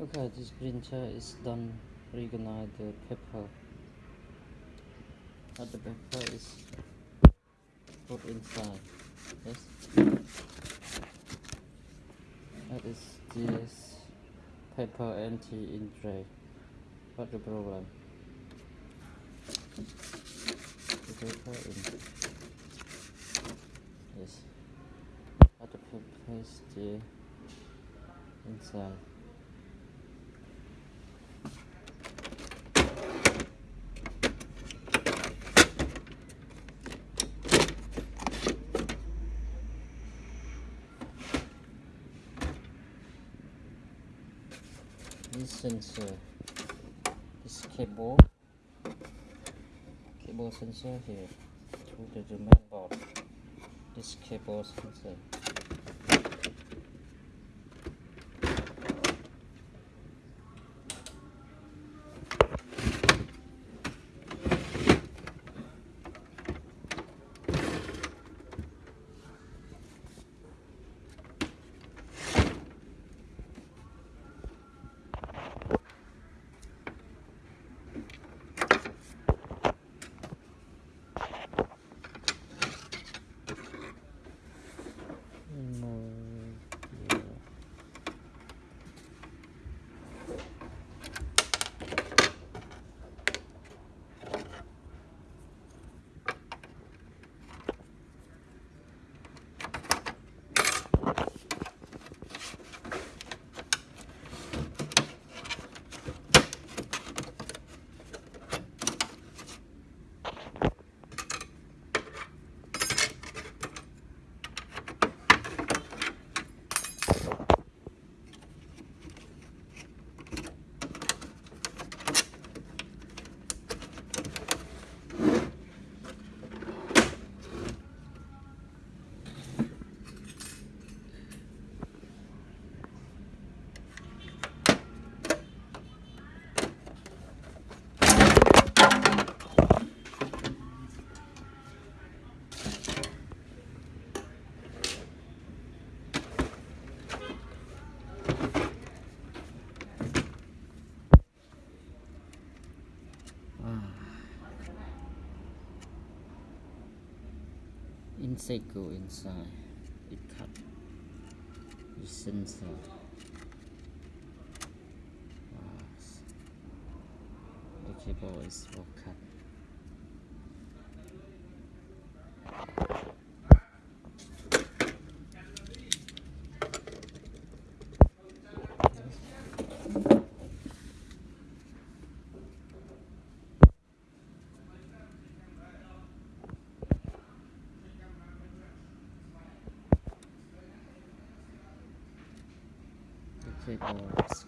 Okay, this printer is done recognize the paper. But the paper is put inside. Yes. That is this paper anti in tray. What the problem? The paper in. Yes. But the paper is still inside. This sensor this cable. Cable sensor here. To the, main board this cable sensor Insect go inside. It cut. The sensor. S- The cable is all cut. The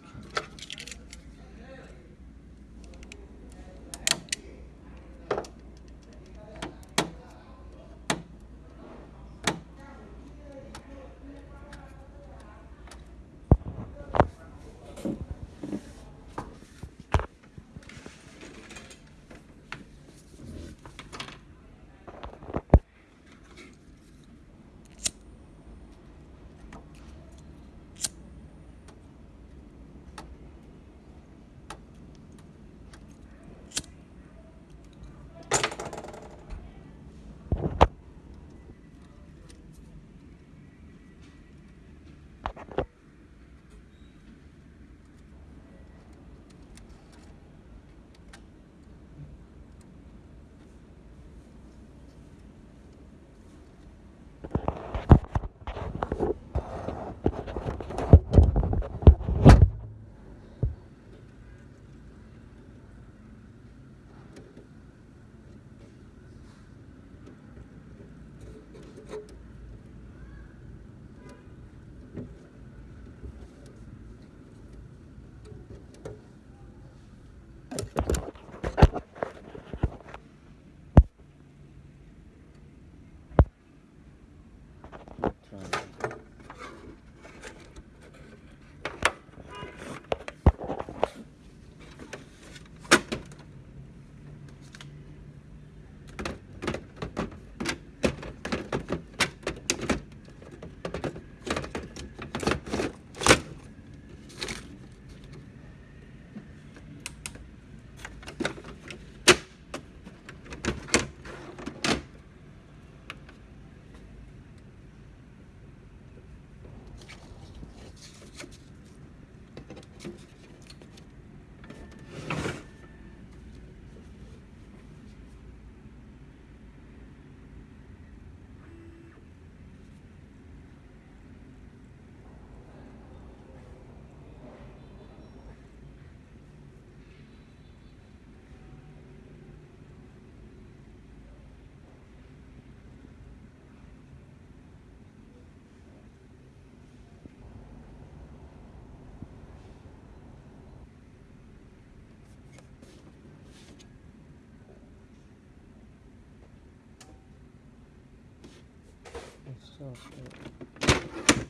cable is cut. socket.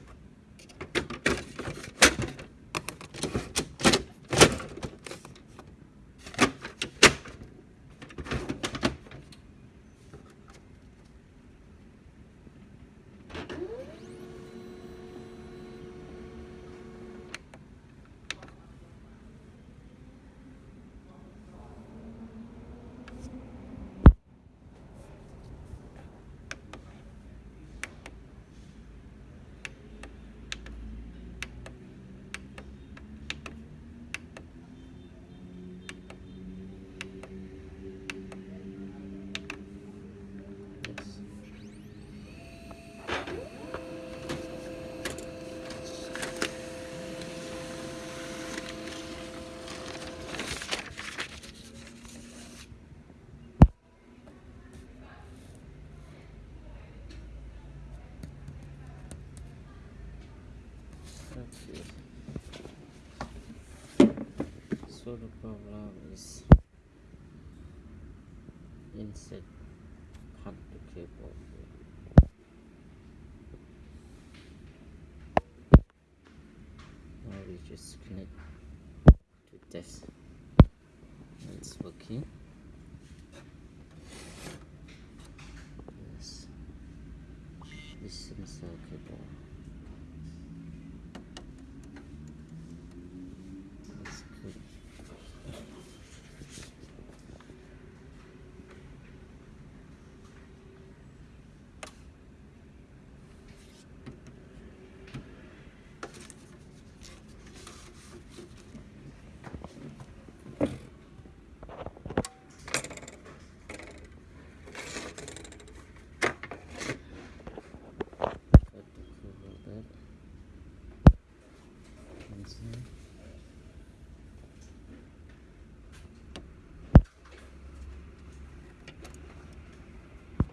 Yes. Okay. So the problem is insert cut the cable. Now we just connect to this. It's working. Yes. This sensor cable.